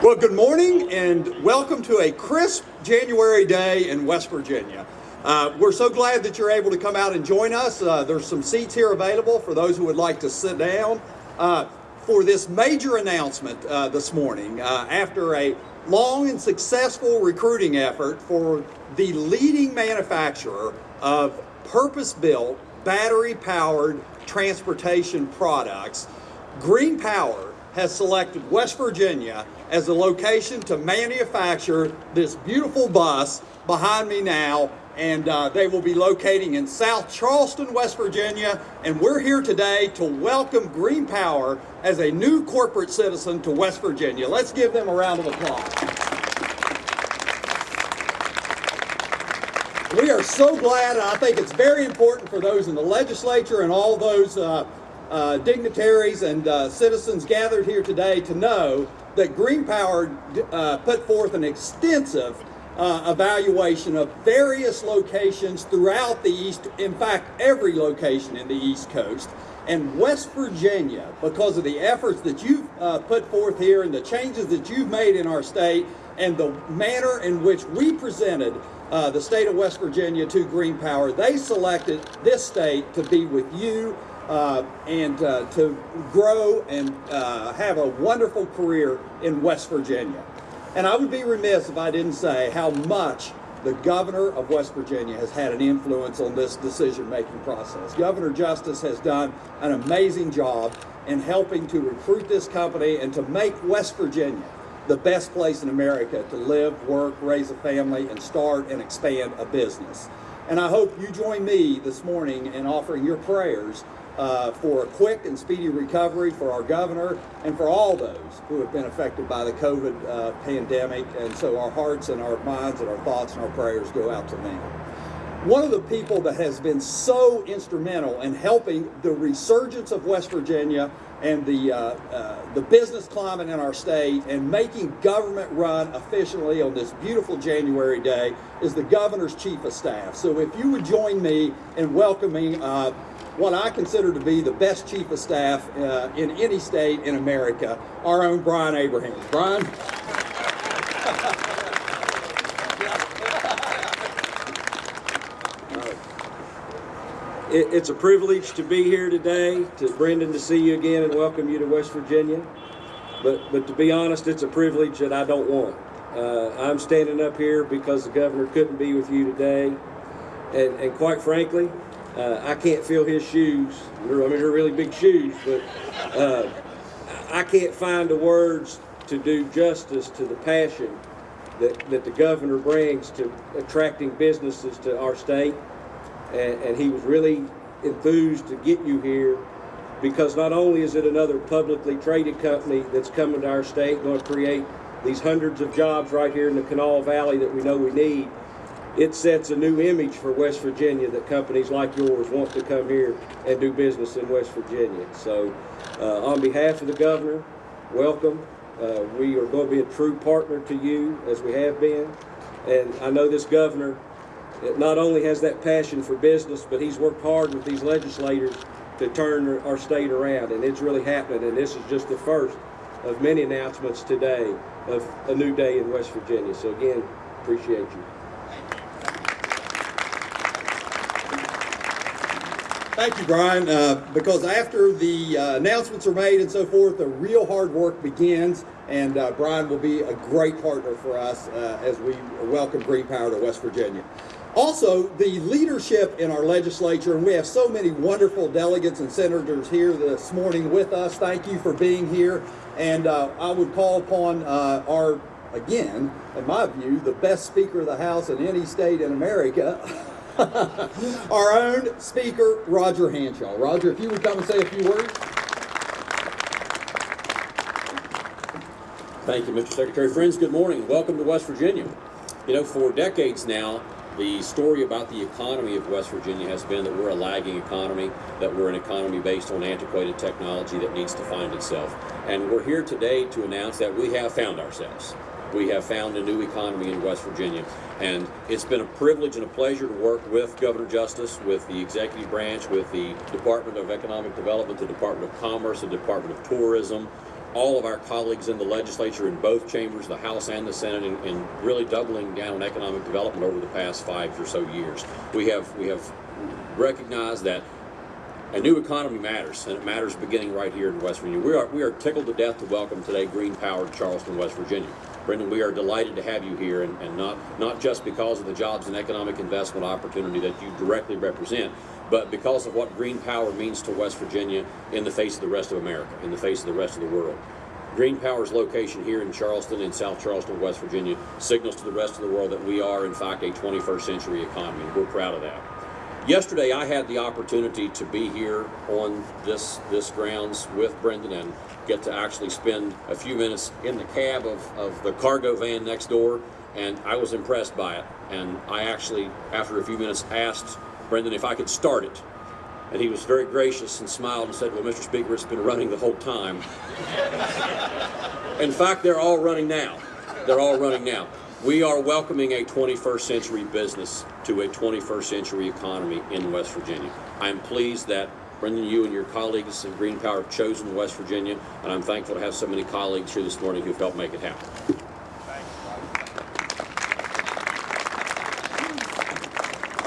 Well, good morning and welcome to a crisp January day in West Virginia. Uh, we're so glad that you're able to come out and join us. Uh, there's some seats here available for those who would like to sit down. Uh, for this major announcement uh, this morning, uh, after a long and successful recruiting effort for the leading manufacturer of purpose-built, battery-powered transportation products, Green Power has selected West Virginia as the location to manufacture this beautiful bus behind me now and uh, they will be locating in South Charleston, West Virginia. And we're here today to welcome Green Power as a new corporate citizen to West Virginia. Let's give them a round of applause. We are so glad, and I think it's very important for those in the legislature and all those uh, uh, dignitaries and uh, citizens gathered here today to know that Green Power uh, put forth an extensive uh, evaluation of various locations throughout the East, in fact, every location in the East Coast. And West Virginia, because of the efforts that you've uh, put forth here and the changes that you've made in our state and the manner in which we presented uh, the state of West Virginia to Green Power, they selected this state to be with you uh, and uh, to grow and uh, have a wonderful career in West Virginia. And I would be remiss if I didn't say how much the governor of West Virginia has had an influence on this decision-making process. Governor Justice has done an amazing job in helping to recruit this company and to make West Virginia the best place in America to live, work, raise a family, and start and expand a business. And I hope you join me this morning in offering your prayers uh, for a quick and speedy recovery for our governor and for all those who have been affected by the COVID uh, pandemic. And so our hearts and our minds and our thoughts and our prayers go out to them. One of the people that has been so instrumental in helping the resurgence of West Virginia and the, uh, uh, the business climate in our state and making government run efficiently on this beautiful January day is the governor's chief of staff. So if you would join me in welcoming uh, what I consider to be the best chief of staff uh, in any state in America, our own Brian Abraham. Brian? it's a privilege to be here today, to Brendan to see you again and welcome you to West Virginia. But, but to be honest, it's a privilege that I don't want. Uh, I'm standing up here because the governor couldn't be with you today. And, and quite frankly, uh, I can't feel his shoes. I mean, they're really big shoes, but uh, I can't find the words to do justice to the passion that, that the governor brings to attracting businesses to our state. And, and he was really enthused to get you here because not only is it another publicly traded company that's coming to our state, going to create these hundreds of jobs right here in the Kanawha Valley that we know we need, it sets a new image for West Virginia that companies like yours want to come here and do business in West Virginia. So uh, on behalf of the governor, welcome. Uh, we are going to be a true partner to you as we have been. And I know this governor not only has that passion for business, but he's worked hard with these legislators to turn our state around. And it's really happening. And this is just the first of many announcements today of a new day in West Virginia. So again, appreciate you. Thank you, Brian, uh, because after the uh, announcements are made and so forth, the real hard work begins, and uh, Brian will be a great partner for us uh, as we welcome Green Power to West Virginia. Also, the leadership in our legislature, and we have so many wonderful delegates and senators here this morning with us. Thank you for being here, and uh, I would call upon uh, our, again, in my view, the best Speaker of the House in any state in America, our own Speaker, Roger Hanshaw. Roger, if you would come and say a few words. Thank you, Mr. Secretary. Friends, good morning. Welcome to West Virginia. You know, for decades now, the story about the economy of West Virginia has been that we're a lagging economy, that we're an economy based on antiquated technology that needs to find itself. And we're here today to announce that we have found ourselves we have found a new economy in West Virginia. And it's been a privilege and a pleasure to work with Governor Justice, with the executive branch, with the Department of Economic Development, the Department of Commerce, the Department of Tourism, all of our colleagues in the legislature in both chambers, the House and the Senate, in, in really doubling down on economic development over the past five or so years. We have we have recognized that a new economy matters, and it matters beginning right here in West Virginia. We are we are tickled to death to welcome today Green Powered Charleston, West Virginia. Brendan, we are delighted to have you here, and, and not not just because of the jobs and economic investment opportunity that you directly represent, but because of what green power means to West Virginia in the face of the rest of America, in the face of the rest of the world. Green Power's location here in Charleston, in South Charleston, West Virginia, signals to the rest of the world that we are, in fact, a 21st century economy, we're proud of that. Yesterday, I had the opportunity to be here on this this grounds with Brendan and get to actually spend a few minutes in the cab of, of the cargo van next door, and I was impressed by it. And I actually, after a few minutes, asked Brendan if I could start it. And he was very gracious and smiled and said, Well, Mr. Speaker, it's been running the whole time. In fact, they're all running now. They're all running now. We are welcoming a 21st century business to a 21st century economy in West Virginia. I'm pleased that Brendan, you and your colleagues in Green Power have chosen West Virginia, and I'm thankful to have so many colleagues here this morning who've helped make it happen.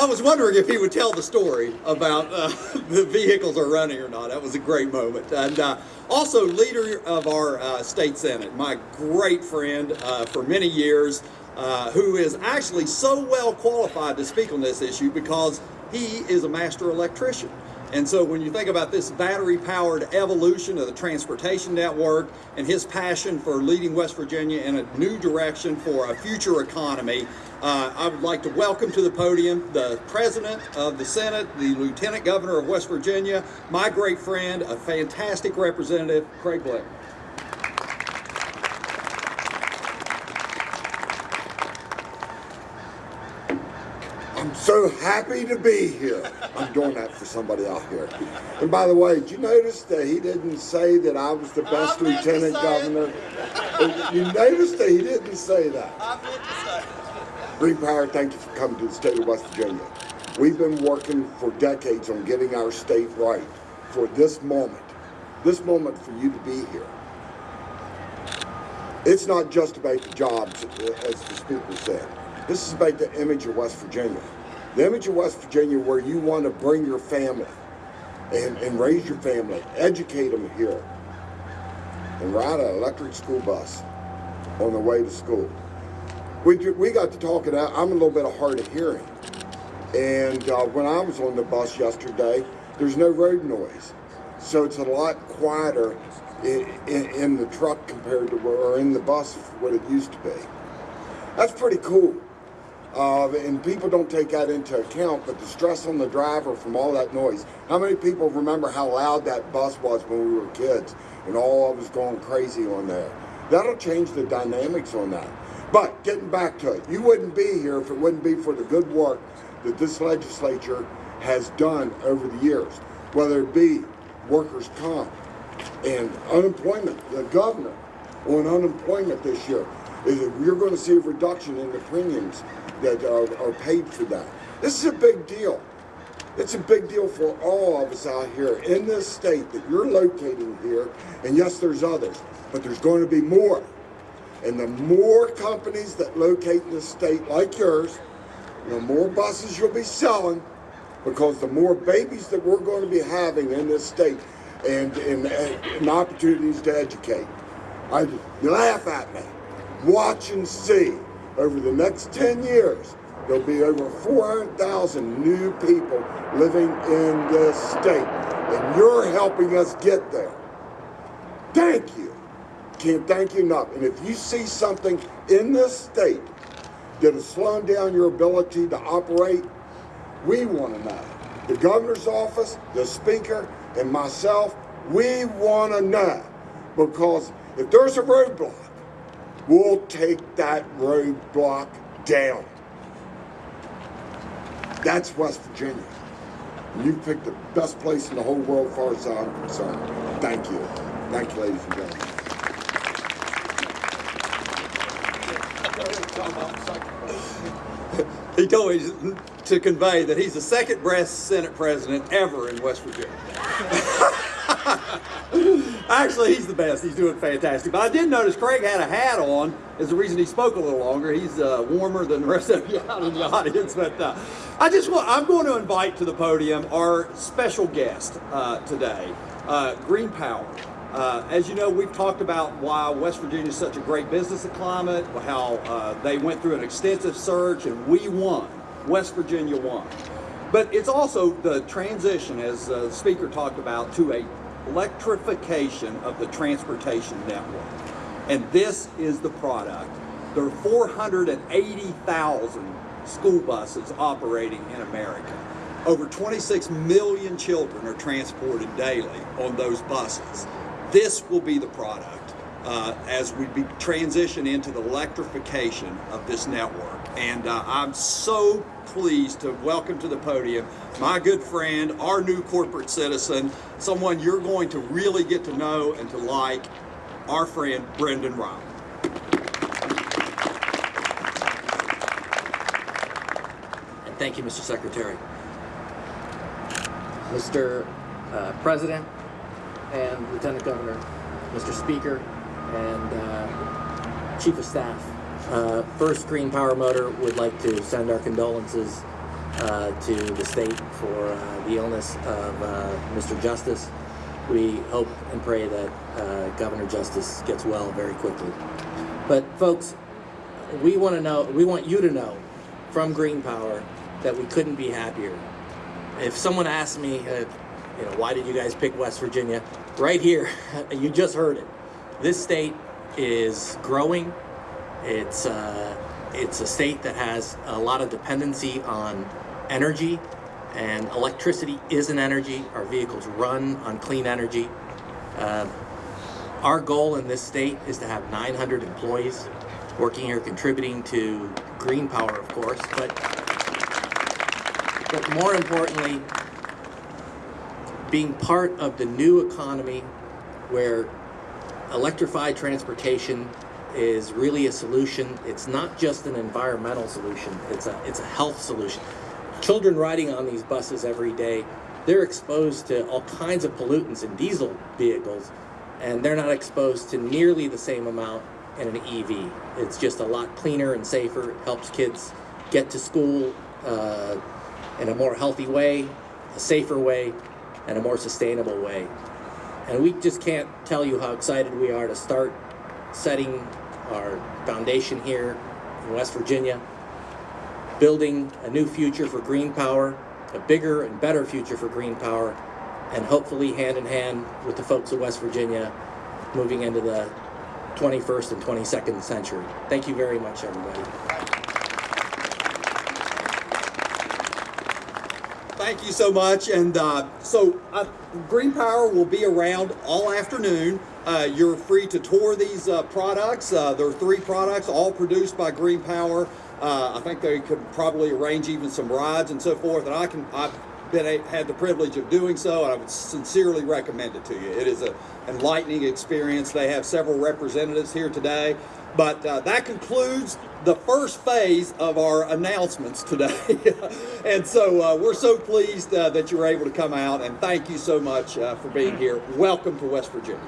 I was wondering if he would tell the story about uh, the vehicles are running or not. That was a great moment. And uh, also, leader of our uh, state senate, my great friend uh, for many years, uh, who is actually so well qualified to speak on this issue because he is a master electrician. And so when you think about this battery powered evolution of the transportation network and his passion for leading West Virginia in a new direction for a future economy, uh, I would like to welcome to the podium the President of the Senate, the Lieutenant Governor of West Virginia, my great friend, a fantastic representative, Craig Blair. I'm so happy to be here. I'm doing that for somebody out here. And by the way, did you notice that he didn't say that I was the best lieutenant governor? You noticed that he didn't say that. Green Power, thank you for coming to the state of West Virginia. We've been working for decades on getting our state right for this moment, this moment for you to be here. It's not just about the jobs, uh, as the speaker said. This is about the image of West Virginia. The image of West Virginia where you want to bring your family and, and raise your family, educate them here, and ride an electric school bus on the way to school. We, we got to talking, I'm a little bit hard of hearing. And uh, when I was on the bus yesterday, there's no road noise. So it's a lot quieter in, in, in the truck compared to where, or in the bus what it used to be. That's pretty cool. Uh, and people don't take that into account, but the stress on the driver from all that noise. How many people remember how loud that bus was when we were kids and all of us going crazy on there? That'll change the dynamics on that. But getting back to it, you wouldn't be here if it wouldn't be for the good work that this legislature has done over the years, whether it be workers' comp and unemployment. The governor on unemployment this year is that you're going to see a reduction in the premiums that are, are paid for that. This is a big deal. It's a big deal for all of us out here in this state that you're locating here. And yes, there's others, but there's going to be more. And the more companies that locate in the state like yours, the more buses you'll be selling because the more babies that we're going to be having in this state and, and, and opportunities to educate. I, you laugh at me. Watch and see. Over the next 10 years, there'll be over 400,000 new people living in this state. And you're helping us get there. Thank you. Can't thank you enough. And if you see something in this state that is slowing down your ability to operate, we want to know. The governor's office, the speaker, and myself, we want to know. Because if there's a roadblock, we'll take that roadblock down. That's West Virginia. You picked the best place in the whole world as far as I'm concerned. Thank you. Thank you, ladies and gentlemen. He told me to convey that he's the second best Senate president ever in West Virginia. Actually, he's the best. He's doing fantastic. But I did notice Craig had a hat on. Is the reason he spoke a little longer. He's uh, warmer than the rest of you out in the audience. But uh, I just want, I'm going to invite to the podium our special guest uh, today, uh, Green Power. Uh, as you know, we've talked about why West Virginia is such a great business climate, how uh, they went through an extensive search and we won. West Virginia won. But it's also the transition, as the speaker talked about, to a electrification of the transportation network. And this is the product. There are 480,000 school buses operating in America. Over 26 million children are transported daily on those buses. This will be the product uh, as we transition into the electrification of this network. And uh, I'm so pleased to welcome to the podium my good friend, our new corporate citizen, someone you're going to really get to know and to like, our friend Brendan Riley. And thank you, Mr. Secretary. Mr. uh, President and Lieutenant Governor, Mr. Speaker, and uh, Chief of Staff. Uh, First, Green Power Motor would like to send our condolences uh, to the state for uh, the illness of uh, Mr. Justice. We hope and pray that Governor Justice gets well very quickly. But folks, we want to know, we want you to know from Green Power that we couldn't be happier. If someone asked me, you know, why did you guys pick West Virginia? Right here, you just heard it. This state is growing. It's uh, it's a state that has a lot of dependency on energy, and electricity is an energy. Our vehicles run on clean energy. Uh, our goal in this state is to have 900 employees working here, contributing to green power, of course, but but more importantly, being part of the new economy where electrified transportation is really a solution. It's not just an environmental solution, it's a, it's a health solution. Children riding on these buses every day, they're exposed to all kinds of pollutants in diesel vehicles, and they're not exposed to nearly the same amount in an EV. It's just a lot cleaner and safer, It helps kids get to school uh, in a more healthy way, a safer way, and a more sustainable way. And we just can't tell you how excited we are to start setting our foundation here in West Virginia, building a new future for green power, a bigger and better future for green power, and hopefully hand in hand with the folks of West Virginia moving into the 21st and 22nd century. Thank you very much, everybody. Thank you so much. And uh, so, uh, Green Power will be around all afternoon. Uh, you're free to tour these uh, products. Uh, there are three products, all produced by Green Power. Uh, I think they could probably arrange even some rides and so forth. And I can, I've been a, had the privilege of doing so, and I would sincerely recommend it to you. It is an enlightening experience. They have several representatives here today. But uh, that concludes the first phase of our announcements today. and so uh, we're so pleased uh, that you were able to come out, and thank you so much uh, for being here. Welcome to West Virginia.